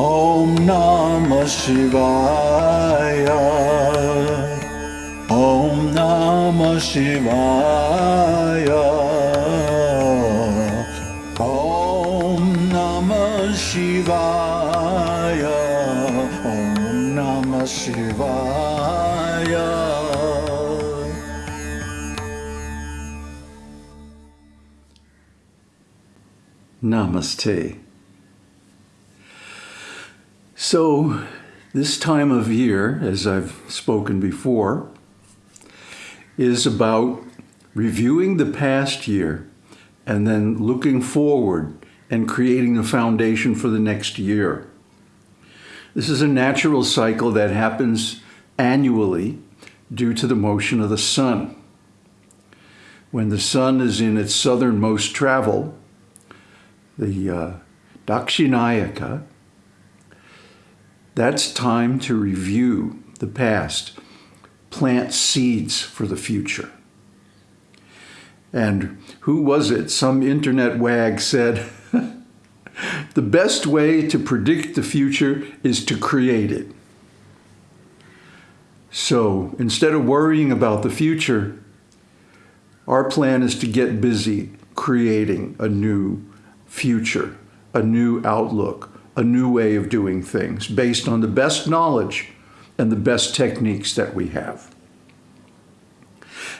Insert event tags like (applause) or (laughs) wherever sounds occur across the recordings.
ॐ नमः शिवाय ॐ नमः शिवाय ॐ नमः शिवाय ॐ नमः शिवाय Namaste. So, this time of year, as I've spoken before, is about reviewing the past year and then looking forward and creating a foundation for the next year. This is a natural cycle that happens annually due to the motion of the sun. When the sun is in its southernmost travel, the uh, Dakshinayana, that's time to review the past, plant seeds for the future. And who was it? Some internet wag said, (laughs) the best way to predict the future is to create it. So instead of worrying about the future, our plan is to get busy creating a new future, a new outlook, a new way of doing things based on the best knowledge and the best techniques that we have.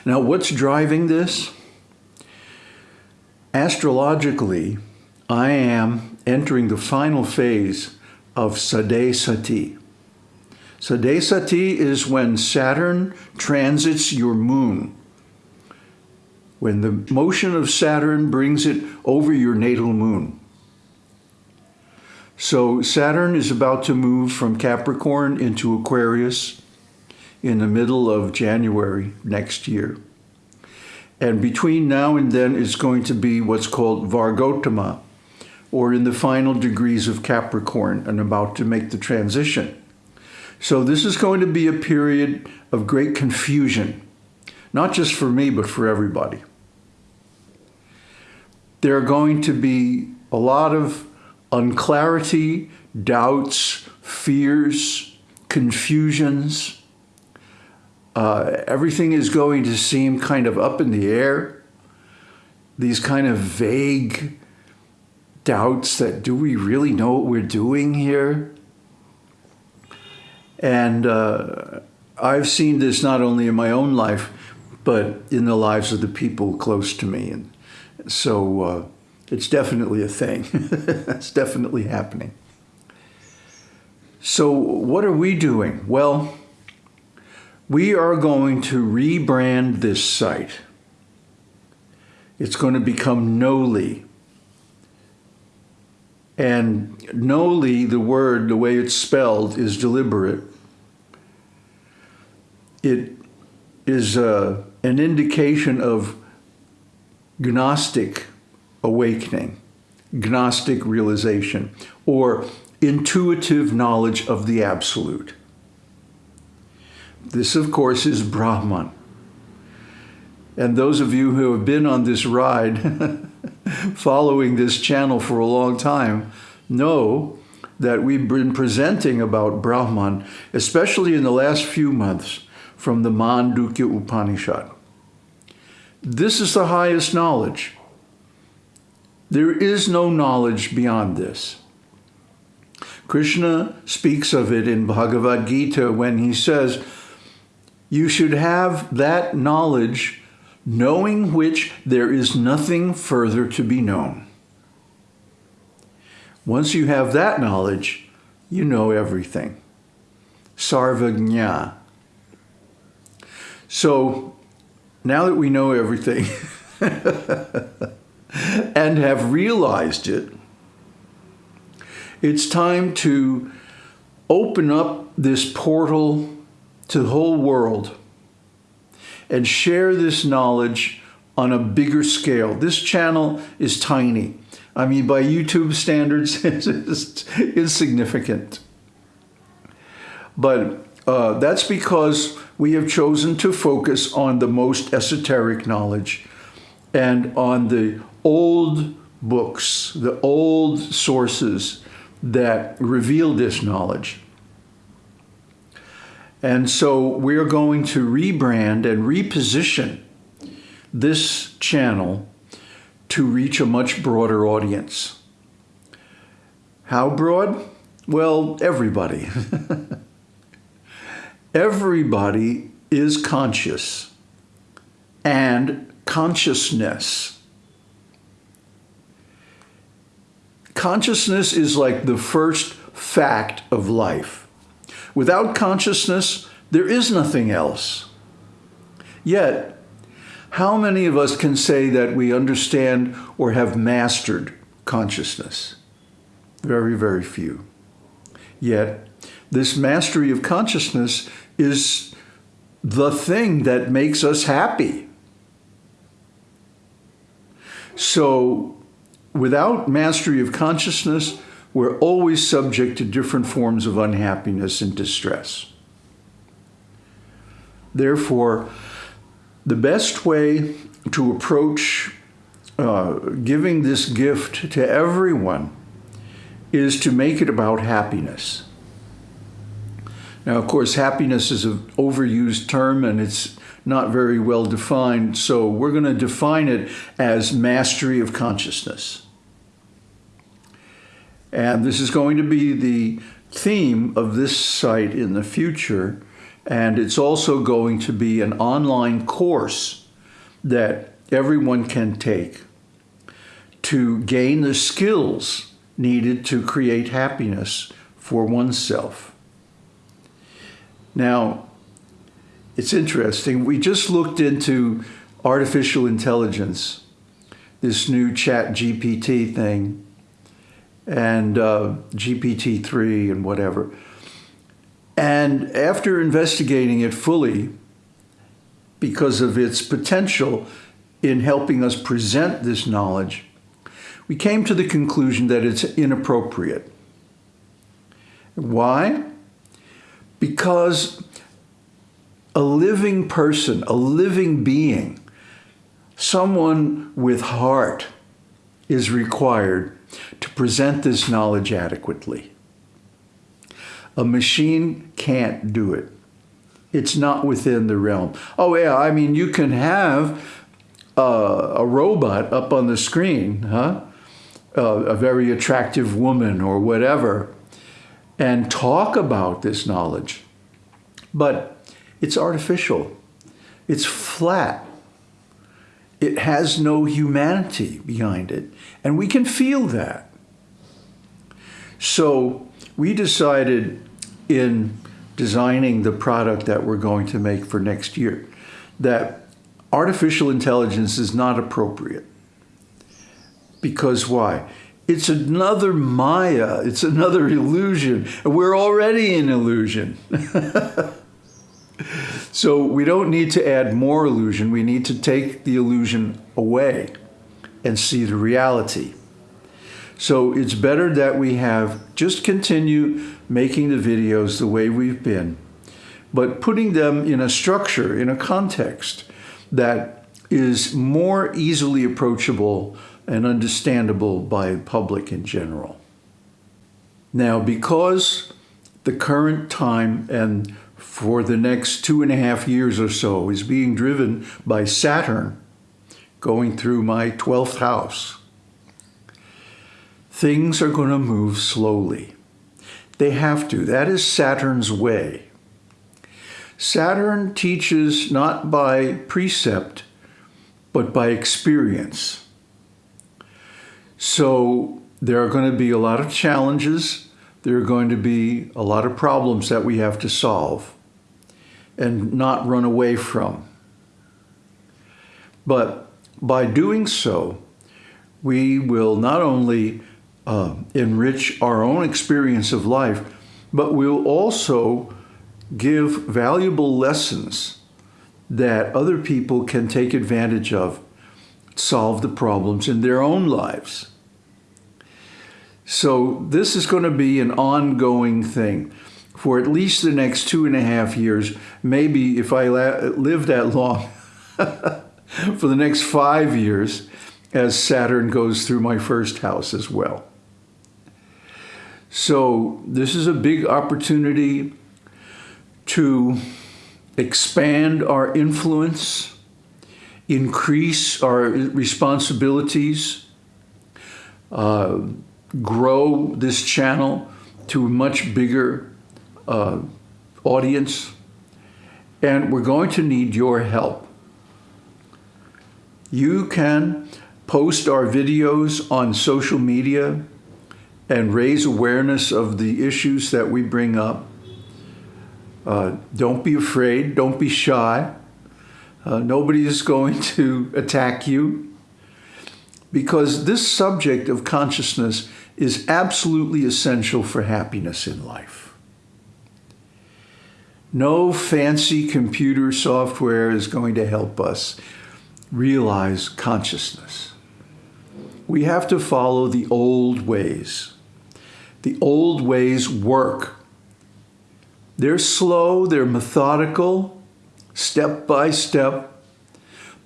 Now, what's driving this? Astrologically, I am entering the final phase of Sadesati. Sadesati is when Saturn transits your moon. When the motion of Saturn brings it over your natal moon. So Saturn is about to move from Capricorn into Aquarius in the middle of January next year. And between now and then is going to be what's called Vargotama, or in the final degrees of Capricorn and about to make the transition. So this is going to be a period of great confusion, not just for me, but for everybody. There are going to be a lot of unclarity, doubts, fears, confusions. Uh, everything is going to seem kind of up in the air. These kind of vague doubts that do we really know what we're doing here? And uh, I've seen this not only in my own life, but in the lives of the people close to me. And so uh, it's definitely a thing. (laughs) it's definitely happening. So what are we doing? Well, we are going to rebrand this site. It's going to become Noli. And Noli, the word, the way it's spelled, is deliberate. It is uh, an indication of Gnostic awakening, Gnostic realization, or intuitive knowledge of the Absolute. This, of course, is Brahman. And those of you who have been on this ride, (laughs) following this channel for a long time, know that we've been presenting about Brahman, especially in the last few months, from the Mandukya Upanishad. This is the highest knowledge. There is no knowledge beyond this. Krishna speaks of it in Bhagavad Gita when he says, you should have that knowledge, knowing which there is nothing further to be known. Once you have that knowledge, you know everything. Sarvagnya. So now that we know everything, (laughs) and have realized it, it's time to open up this portal to the whole world and share this knowledge on a bigger scale. This channel is tiny. I mean, by YouTube standards, (laughs) it's insignificant. But uh, that's because we have chosen to focus on the most esoteric knowledge and on the old books, the old sources that reveal this knowledge. And so we're going to rebrand and reposition this channel to reach a much broader audience. How broad? Well, everybody. (laughs) everybody is conscious and consciousness. Consciousness is like the first fact of life. Without consciousness, there is nothing else. Yet, how many of us can say that we understand or have mastered consciousness? Very, very few. Yet, this mastery of consciousness is the thing that makes us happy. So, without mastery of consciousness, we're always subject to different forms of unhappiness and distress. Therefore, the best way to approach uh, giving this gift to everyone is to make it about happiness. Now, of course, happiness is an overused term and it's not very well defined, so we're going to define it as mastery of consciousness. And this is going to be the theme of this site in the future. And it's also going to be an online course that everyone can take to gain the skills needed to create happiness for oneself. Now, it's interesting. We just looked into artificial intelligence, this new ChatGPT thing and uh, GPT-3 and whatever. And after investigating it fully, because of its potential in helping us present this knowledge, we came to the conclusion that it's inappropriate. Why? Because a living person, a living being, someone with heart is required to present this knowledge adequately. A machine can't do it. It's not within the realm. Oh yeah, I mean, you can have uh, a robot up on the screen, huh? Uh, a very attractive woman or whatever, and talk about this knowledge. But it's artificial. It's flat. It has no humanity behind it. And we can feel that. So we decided in designing the product that we're going to make for next year that artificial intelligence is not appropriate. Because why? It's another Maya, it's another illusion. We're already in illusion. (laughs) So we don't need to add more illusion. We need to take the illusion away and see the reality. So it's better that we have just continue making the videos the way we've been, but putting them in a structure, in a context that is more easily approachable and understandable by public in general. Now, because the current time and for the next two and a half years or so is being driven by Saturn going through my 12th house. Things are going to move slowly. They have to. That is Saturn's way. Saturn teaches not by precept, but by experience. So there are going to be a lot of challenges there are going to be a lot of problems that we have to solve and not run away from. But by doing so, we will not only uh, enrich our own experience of life, but we'll also give valuable lessons that other people can take advantage of, solve the problems in their own lives. So this is going to be an ongoing thing for at least the next two and a half years, maybe if I live that long, (laughs) for the next five years as Saturn goes through my first house as well. So this is a big opportunity to expand our influence, increase our responsibilities, uh, grow this channel to a much bigger uh, audience, and we're going to need your help. You can post our videos on social media and raise awareness of the issues that we bring up. Uh, don't be afraid, don't be shy. Uh, nobody is going to attack you because this subject of consciousness is absolutely essential for happiness in life. No fancy computer software is going to help us realize consciousness. We have to follow the old ways. The old ways work. They're slow, they're methodical, step by step,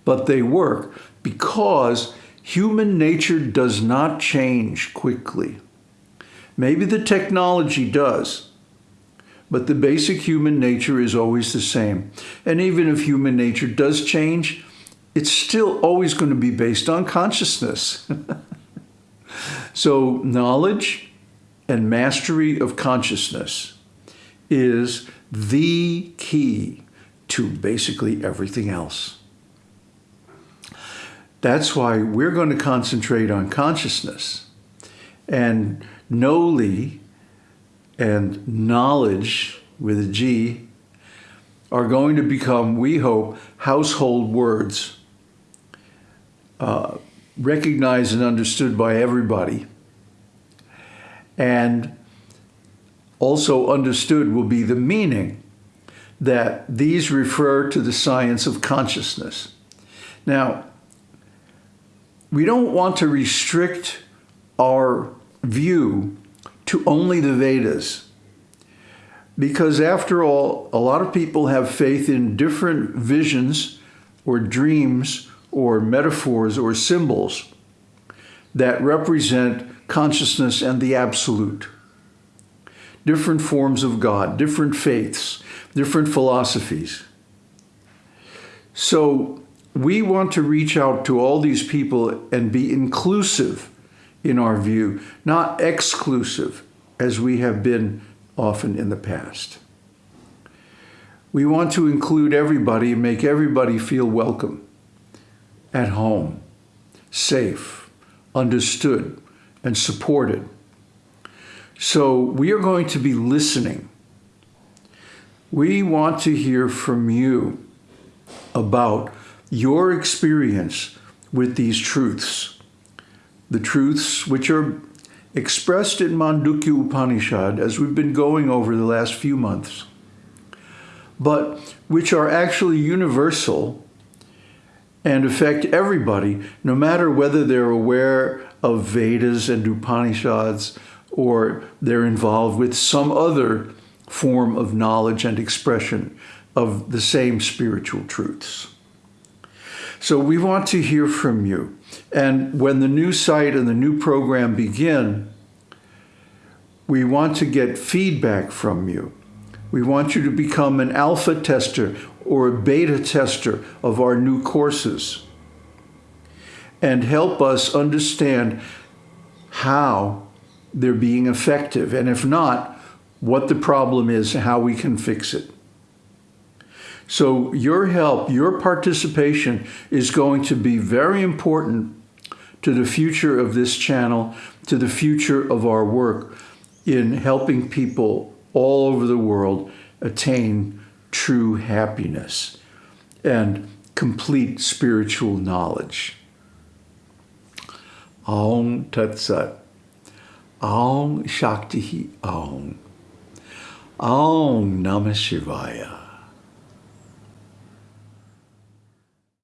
but they work because human nature does not change quickly. Maybe the technology does, but the basic human nature is always the same. And even if human nature does change, it's still always going to be based on consciousness. (laughs) so knowledge and mastery of consciousness is the key to basically everything else. That's why we're going to concentrate on consciousness. And Noli and knowledge with a G are going to become, we hope, household words, uh, recognized and understood by everybody and also understood will be the meaning that these refer to the science of consciousness. Now, we don't want to restrict our view to only the Vedas because after all, a lot of people have faith in different visions or dreams or metaphors or symbols that represent consciousness and the absolute. Different forms of God, different faiths, different philosophies. So we want to reach out to all these people and be inclusive in our view, not exclusive as we have been often in the past. We want to include everybody and make everybody feel welcome, at home, safe, understood, and supported. So we are going to be listening. We want to hear from you about your experience with these truths, the truths which are expressed in Mandukya Upanishad as we've been going over the last few months, but which are actually universal and affect everybody, no matter whether they're aware of Vedas and Upanishads, or they're involved with some other form of knowledge and expression of the same spiritual truths. So we want to hear from you. And when the new site and the new program begin, we want to get feedback from you. We want you to become an alpha tester or a beta tester of our new courses and help us understand how they're being effective, and if not, what the problem is, and how we can fix it. So your help, your participation is going to be very important to the future of this channel, to the future of our work in helping people all over the world attain true happiness and complete spiritual knowledge. Aum Tat Sat. Aum Shakti Aum. Aum Namah Shivaya.